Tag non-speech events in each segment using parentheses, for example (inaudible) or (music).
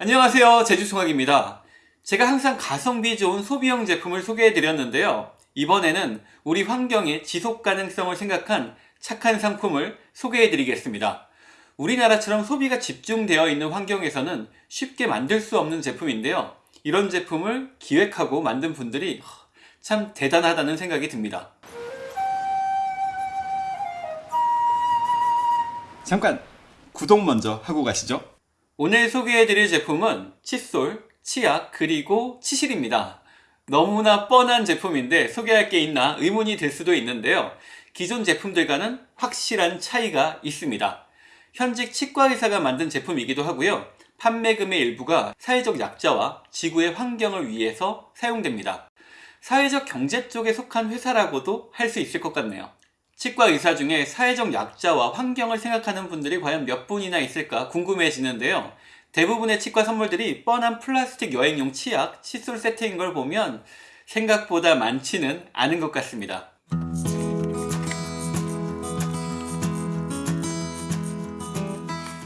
안녕하세요. 제주총학입니다. 제가 항상 가성비 좋은 소비형 제품을 소개해 드렸는데요. 이번에는 우리 환경의 지속 가능성을 생각한 착한 상품을 소개해 드리겠습니다. 우리나라처럼 소비가 집중되어 있는 환경에서는 쉽게 만들 수 없는 제품인데요. 이런 제품을 기획하고 만든 분들이 참 대단하다는 생각이 듭니다. 잠깐 구독 먼저 하고 가시죠. 오늘 소개해드릴 제품은 칫솔, 치약, 그리고 치실입니다. 너무나 뻔한 제품인데 소개할 게 있나 의문이 들 수도 있는데요. 기존 제품들과는 확실한 차이가 있습니다. 현직 치과의사가 만든 제품이기도 하고요. 판매금의 일부가 사회적 약자와 지구의 환경을 위해서 사용됩니다. 사회적 경제 쪽에 속한 회사라고도 할 수 있을 것 같네요. 치과 의사 중에 사회적 약자와 환경을 생각하는 분들이 과연 몇 분이나 있을까 궁금해지는데요. 대부분의 치과 선물들이 뻔한 플라스틱 여행용 치약, 칫솔 세트인 걸 보면 생각보다 많지는 않은 것 같습니다.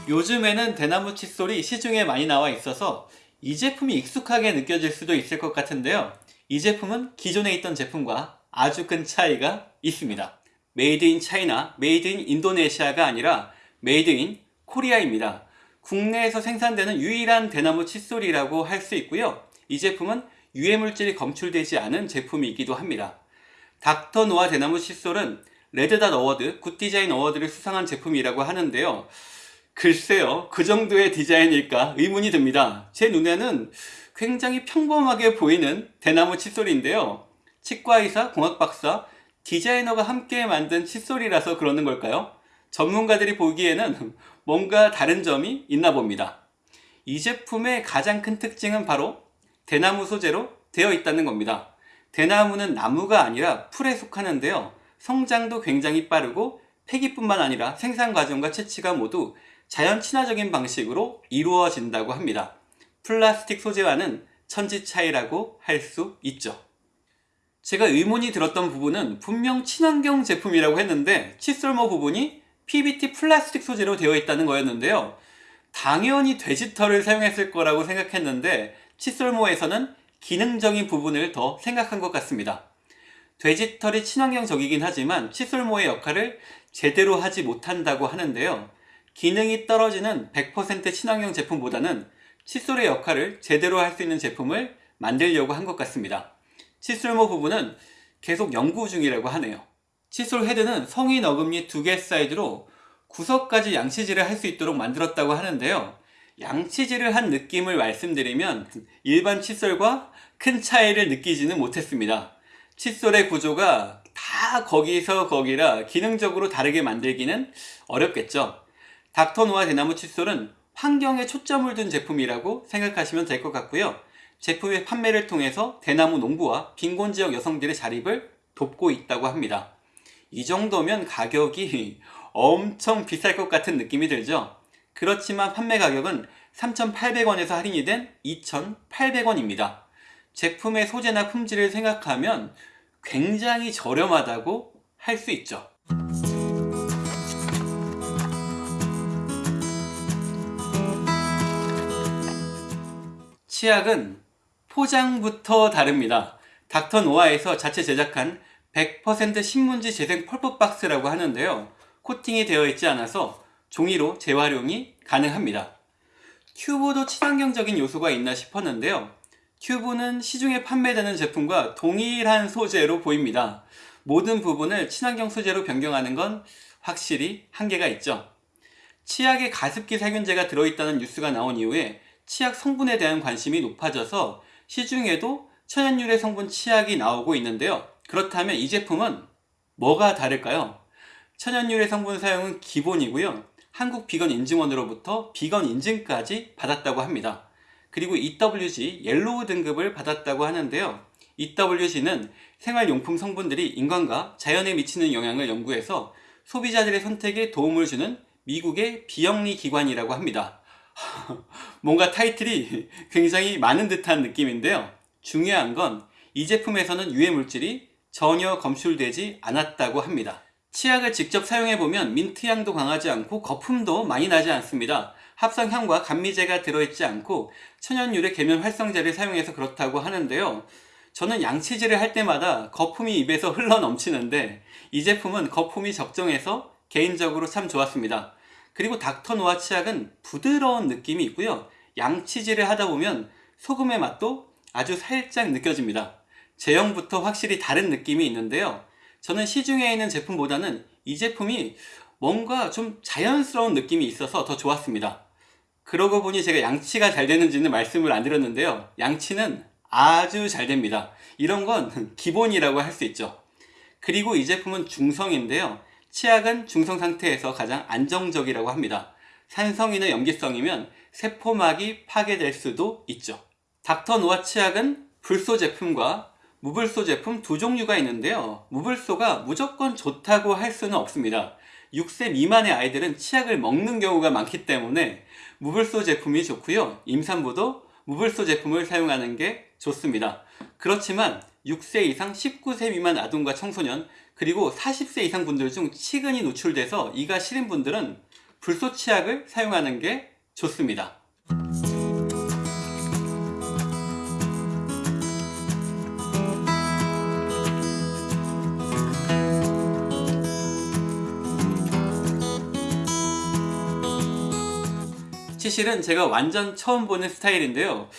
요즘에는 대나무 칫솔이 시중에 많이 나와 있어서 이 제품이 익숙하게 느껴질 수도 있을 것 같은데요. 이 제품은 기존에 있던 제품과 아주 큰 차이가 있습니다. made in China, made in Indonesia가 아니라 made in Korea입니다. 국내에서 생산되는 유일한 대나무 칫솔이라고 할 수 있고요. 이 제품은 유해물질이 검출되지 않은 제품이기도 합니다. 닥터 노아 대나무 칫솔은 Red Dot Award, Good Design Award를 수상한 제품이라고 하는데요. 글쎄요, 그 정도의 디자인일까 의문이 듭니다. 제 눈에는 굉장히 평범하게 보이는 대나무 칫솔인데요. 치과의사, 공학박사, 디자이너가 함께 만든 칫솔이라서 그러는 걸까요? 전문가들이 보기에는 (laughs) 뭔가 다른 점이 있나 봅니다. 이 제품의 가장 큰 특징은 바로 대나무 소재로 되어 있다는 겁니다. 대나무는 나무가 아니라 풀에 속하는데요. 성장도 굉장히 빠르고 폐기뿐만 아니라 생산 과정과 채취가 모두 자연 친화적인 방식으로 이루어진다고 합니다. 플라스틱 소재와는 천지 차이라고 할 수 있죠. 제가 의문이 들었던 부분은 분명 친환경 제품이라고 했는데 칫솔모 부분이 PBT 플라스틱 소재로 되어 있다는 거였는데요. 당연히 돼지털을 사용했을 거라고 생각했는데 칫솔모에서는 기능적인 부분을 더 생각한 것 같습니다. 돼지털이 친환경적이긴 하지만 칫솔모의 역할을 제대로 하지 못한다고 하는데요. 기능이 떨어지는 100% 친환경 제품보다는 칫솔의 역할을 제대로 할 수 있는 제품을 만들려고 한 것 같습니다. 칫솔모 부분은 계속 연구 중이라고 하네요. 칫솔 헤드는 성인 어금니 두 개 사이즈로 구석까지 양치질을 할 수 있도록 만들었다고 하는데요. 양치질을 한 느낌을 말씀드리면 일반 칫솔과 큰 차이를 느끼지는 못했습니다. 칫솔의 구조가 다 거기서 거기라 기능적으로 다르게 만들기는 어렵겠죠. 닥터노아 대나무 칫솔은 환경에 초점을 둔 제품이라고 생각하시면 될 것 같고요. 제품의 판매를 통해서 대나무 농부와 빈곤 지역 여성들의 자립을 돕고 있다고 합니다. 이 정도면 가격이 엄청 비쌀 것 같은 느낌이 들죠? 그렇지만 판매 가격은 3,800원에서 할인이 된 2,800원입니다. 제품의 소재나 품질을 생각하면 굉장히 저렴하다고 할 수 있죠. 치약은 포장부터 다릅니다. 닥터 노아에서 자체 제작한 100% 신문지 재생 펄프 박스라고 하는데요. 코팅이 되어 있지 않아서 종이로 재활용이 가능합니다. 튜브도 친환경적인 요소가 있나 싶었는데요. 튜브는 시중에 판매되는 제품과 동일한 소재로 보입니다. 모든 부분을 친환경 소재로 변경하는 건 확실히 한계가 있죠. 치약에 가습기 살균제가 들어있다는 뉴스가 나온 이후에 치약 성분에 대한 관심이 높아져서 시중에도 천연유래 성분 치약이 나오고 있는데요. 그렇다면 이 제품은 뭐가 다를까요? 천연유래 성분 사용은 기본이고요. 한국 비건 인증원으로부터 비건 인증까지 받았다고 합니다. 그리고 EWG yellow 등급을 받았다고 하는데요. EWG는 생활용품 성분들이 인간과 자연에 미치는 영향을 연구해서 소비자들의 선택에 도움을 주는 미국의 비영리 기관이라고 합니다. (laughs) 뭔가 타이틀이 굉장히 많은 듯한 느낌인데요. 중요한 건 이 제품에서는 유해 물질이 전혀 검출되지 않았다고 합니다. 치약을 직접 사용해보면 민트향도 강하지 않고 거품도 많이 나지 않습니다. 합성향과 감미제가 들어있지 않고 천연유래 계면 활성제를 사용해서 그렇다고 하는데요. 저는 양치질을 할 때마다 거품이 입에서 흘러 넘치는데 이 제품은 거품이 적정해서 개인적으로 참 좋았습니다. 그리고 닥터 노아 치약은 부드러운 느낌이 있고요. 양치질을 하다 보면 소금의 맛도 아주 살짝 느껴집니다. 제형부터 확실히 다른 느낌이 있는데요. 저는 시중에 있는 제품보다는 이 제품이 뭔가 좀 자연스러운 느낌이 있어서 더 좋았습니다. 그러고 보니 제가 양치가 잘 되는지는 말씀을 안 드렸는데요. 양치는 아주 잘 됩니다. 이런 건 (laughs) 기본이라고 할 수 있죠. 그리고 이 제품은 중성인데요. 치약은 중성 상태에서 가장 안정적이라고 합니다. 산성이나 염기성이면 세포막이 파괴될 수도 있죠. 닥터 노아 치약은 불소 제품과 무불소 제품 두 종류가 있는데요. 무불소가 무조건 좋다고 할 수는 없습니다. 6세 미만의 아이들은 치약을 먹는 경우가 많기 때문에 무불소 제품이 좋고요. 임산부도 무불소 제품을 사용하는 게 좋습니다. 그렇지만 6세 이상 19세 미만 아동과 청소년 그리고 40세 이상 분들 중 치근이 노출돼서 이가 시린 분들은 불소 치약을 사용하는 게 좋습니다. 치실은 제가 완전 처음 보는 스타일인데요.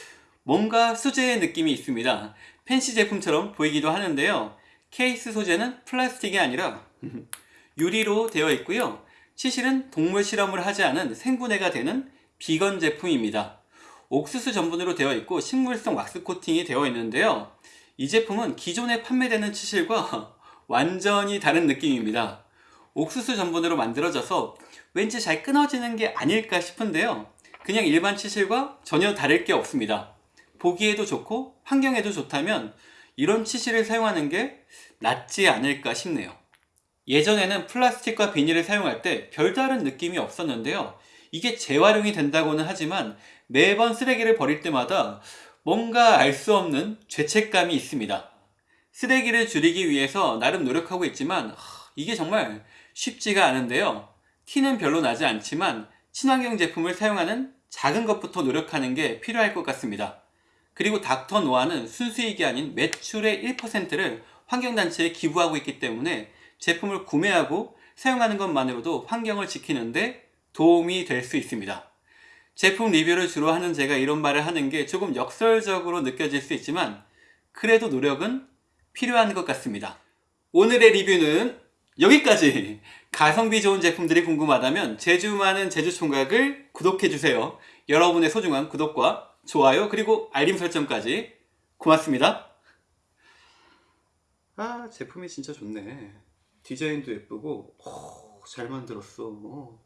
뭔가 수제의 느낌이 있습니다. 펜시 제품처럼 보이기도 하는데요. 케이스 소재는 플라스틱이 아니라 (laughs) 유리로 되어 있고요. 치실은 동물 실험을 하지 않은 생분해가 되는 비건 제품입니다. 옥수수 전분으로 되어 있고 식물성 왁스 코팅이 되어 있는데요. 이 제품은 기존에 판매되는 치실과 (laughs) 완전히 다른 느낌입니다. 옥수수 전분으로 만들어져서 왠지 잘 끊어지는 게 아닐까 싶은데요. 그냥 일반 치실과 전혀 다를 게 없습니다. 보기에도 좋고 환경에도 좋다면 이런 치실을 사용하는 게 낫지 않을까 싶네요. 예전에는 플라스틱과 비닐을 사용할 때 별다른 느낌이 없었는데요. 이게 재활용이 된다고는 하지만 매번 쓰레기를 버릴 때마다 뭔가 알 수 없는 죄책감이 있습니다. 쓰레기를 줄이기 위해서 나름 노력하고 있지만 하, 이게 정말 쉽지가 않은데요. 티는 별로 나지 않지만 친환경 제품을 사용하는 작은 것부터 노력하는 게 필요할 것 같습니다. 그리고 닥터 노아는 순수익이 아닌 매출의 1%를 환경단체에 기부하고 있기 때문에 제품을 구매하고 사용하는 것만으로도 환경을 지키는데 도움이 될 수 있습니다. 제품 리뷰를 주로 하는 제가 이런 말을 하는 게 조금 역설적으로 느껴질 수 있지만 그래도 노력은 필요한 것 같습니다. 오늘의 리뷰는 여기까지! 가성비 좋은 제품들이 궁금하다면 제주 많은 제주 총각을 구독해주세요. 여러분의 소중한 구독과 좋아요 그리고 알림 설정까지 고맙습니다. 아 제품이 진짜 좋네. 디자인도 예쁘고 오, 잘 만들었어. 어.